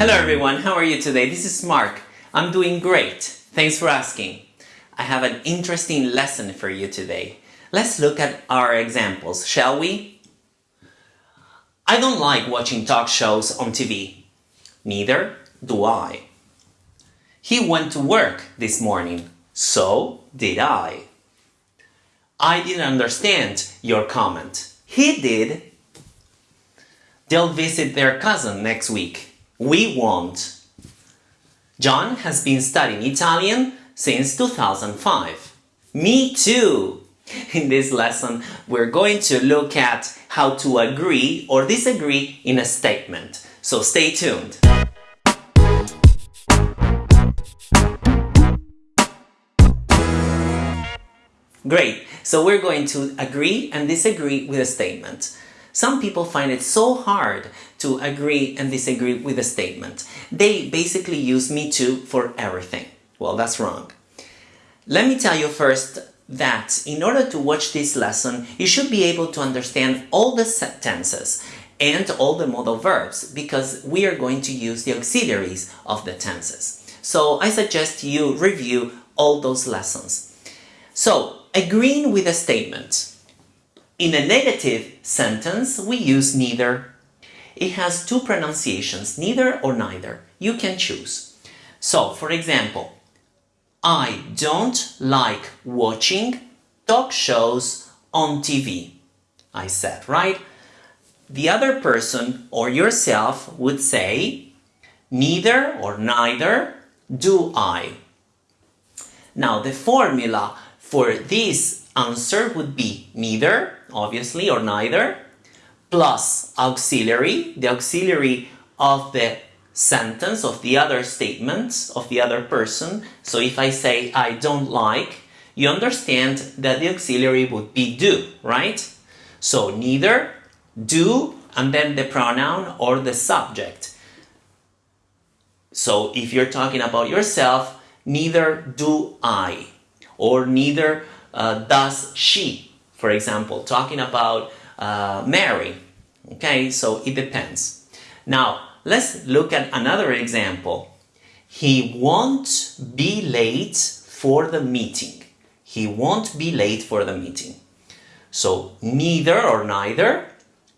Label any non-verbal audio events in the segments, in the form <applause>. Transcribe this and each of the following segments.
Hello everyone, how are you today? This is Mark. I'm doing great. Thanks for asking. I have an interesting lesson for you today. Let's look at our examples, shall we? I don't like watching talk shows on TV. Neither do I. He went to work this morning. So did I. I didn't understand your comment. He did. They'll visit their cousin next week. We won't. John has been studying Italian since 2005. Me too! <laughs> In this lesson, we're going to look at how to agree or disagree in a statement. So stay tuned. Great, so we're going to agree and disagree with a statement. Some people find it so hard to agree and disagree with a statement. They basically use me too for everything. Well, that's wrong. Let me tell you first that in order to watch this lesson, you should be able to understand all the tenses and all the modal verbs because we are going to use the auxiliaries of the tenses. So I suggest you review all those lessons. So, agreeing with a statement. In a negative sentence, we use neither. It has two pronunciations, neither or neither. You can choose. So, for example, I don't like watching talk shows on TV. I said, right? The other person or yourself would say, neither or neither do I. Now, the formula for this answer would be neither, obviously, or neither, plus auxiliary, the auxiliary of the sentence, of the other statement, of the other person. So if I say I don't like, you understand that the auxiliary would be do, right? So neither, do, and then the pronoun or the subject. So if you're talking about yourself, neither do I, or neither uh, does she, for example, talking about uh, Mary. Okay, so it depends. Now, let's look at another example. He won't be late for the meeting. He won't be late for the meeting. So, neither or neither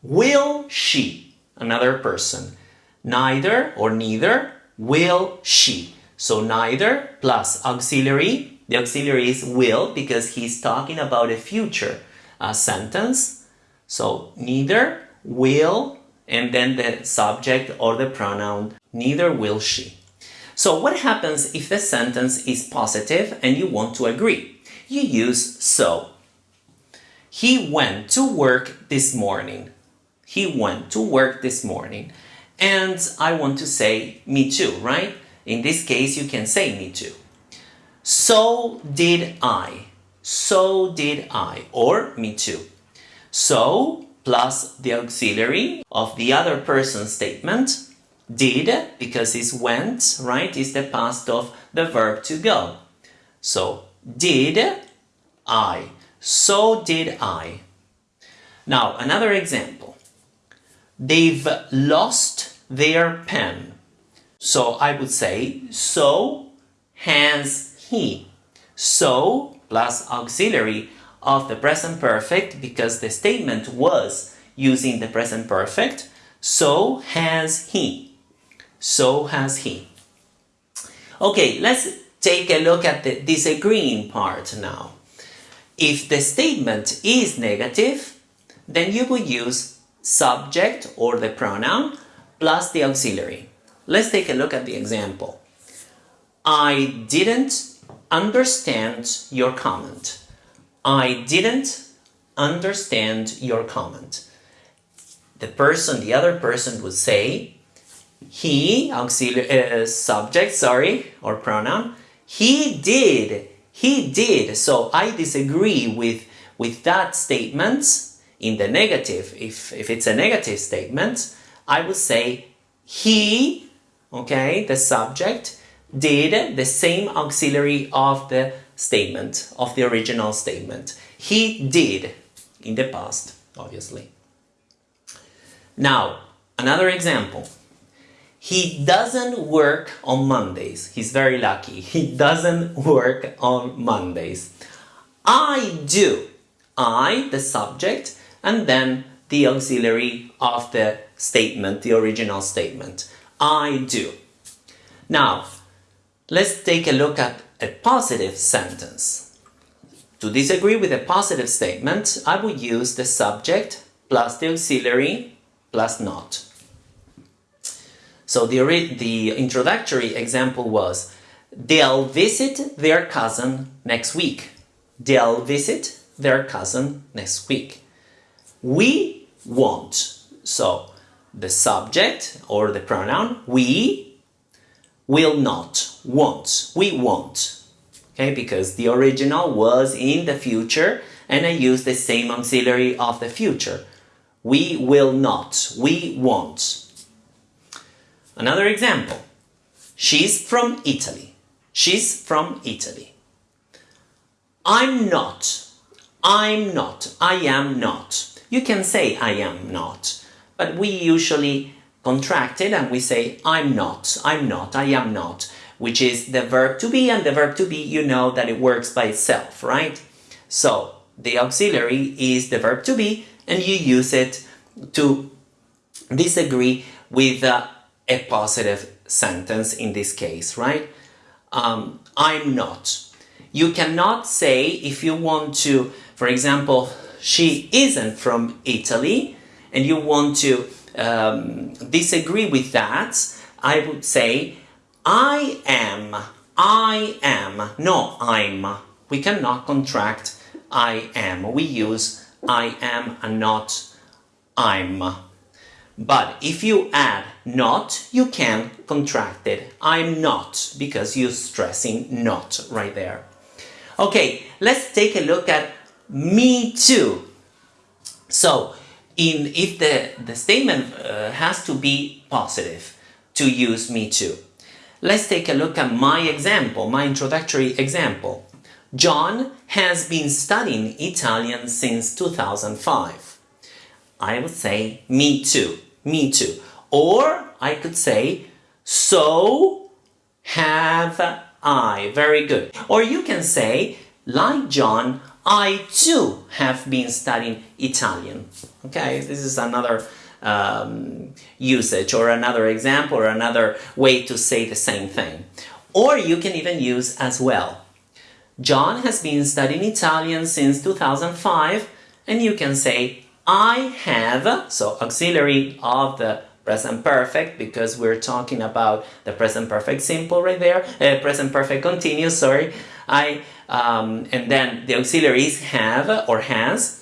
will she, another person. Neither or neither will she. So, neither plus auxiliary the auxiliary is will because he's talking about a future uh, sentence. So neither will and then the subject or the pronoun neither will she. So what happens if the sentence is positive and you want to agree? You use so. He went to work this morning. He went to work this morning. And I want to say me too, right? In this case, you can say me too. So did I. So did I. Or me too. So plus the auxiliary of the other person's statement. Did, because it's went, right, is the past of the verb to go. So, did I. So did I. Now, another example. They've lost their pen. So I would say, so has he. So plus auxiliary of the present perfect because the statement was using the present perfect. So has he. So has he. Okay, let's take a look at the disagreeing part now. If the statement is negative, then you would use subject or the pronoun plus the auxiliary. Let's take a look at the example. I didn't understand your comment. I didn't understand your comment. The person, the other person would say, he, auxiliary, uh, subject, sorry, or pronoun, he did, he did. So I disagree with, with that statement in the negative. If, if it's a negative statement, I would say he, okay, the subject, did the same auxiliary of the statement, of the original statement. He did in the past, obviously. Now, another example. he doesn't work on Mondays. He's very lucky. He doesn't work on Mondays. I do. I, the subject, and then the auxiliary of the statement, the original statement. I do. Now, let's take a look at a positive sentence. To disagree with a positive statement, I would use the subject plus the auxiliary plus not. So the, the introductory example was, they'll visit their cousin next week. They'll visit their cousin next week. We won't. So the subject or the pronoun we will not, won't, we won't. Okay, because the original was in the future and I use the same auxiliary of the future. We will not, we won't. Another example. She's from Italy. She's from Italy. I'm not. I'm not. I am not. You can say I am not, but we usually contract it and we say I'm not, I'm not, I am not, which is the verb to be and the verb to be you know that it works by itself, right? So the auxiliary is the verb to be and you use it to disagree with uh, a positive sentence in this case, right? Um, I'm not. You cannot say if you want to, for example, she isn't from Italy and you want to um, disagree with that, I would say I am, I am, no I'm. We cannot contract I am. We use I am and not I'm. But if you add not, you can contract it. I'm not, because you're stressing not right there. Okay, let's take a look at me too. So, in, if the, the statement uh, has to be positive to use me too. Let's take a look at my example, my introductory example. John has been studying Italian since 2005. I would say me too, me too. Or I could say so have I. Very good. Or you can say like John, I too have been studying Italian. Okay, this is another um, usage or another example or another way to say the same thing. Or you can even use as well. John has been studying Italian since 2005 and you can say I have, so auxiliary of the present perfect because we're talking about the present perfect simple right there, uh, present perfect continuous, sorry. I um, and then the auxiliaries have or has.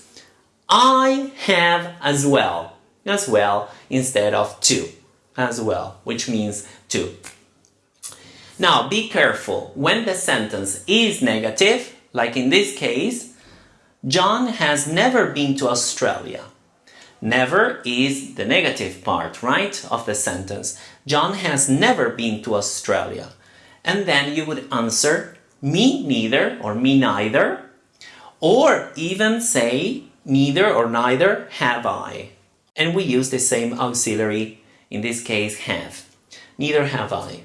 I have as well, as well instead of to, as well, which means to. Now be careful when the sentence is negative, like in this case, John has never been to Australia. Never is the negative part, right, of the sentence. John has never been to Australia. And then you would answer, me neither or me neither. Or even say, neither or neither have I. And we use the same auxiliary, in this case have. Neither have I.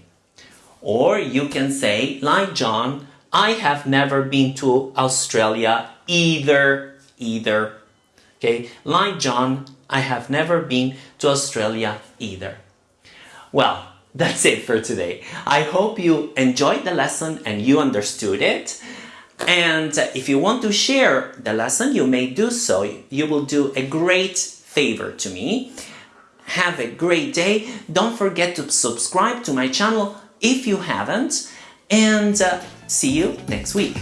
Or you can say, like John, I have never been to Australia either, either. Okay, like John, I have never been to Australia either. Well, that's it for today. I hope you enjoyed the lesson and you understood it. And if you want to share the lesson, you may do so. You will do a great favor to me. Have a great day. Don't forget to subscribe to my channel if you haven't. And uh, see you next week.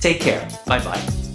Take care. Bye bye.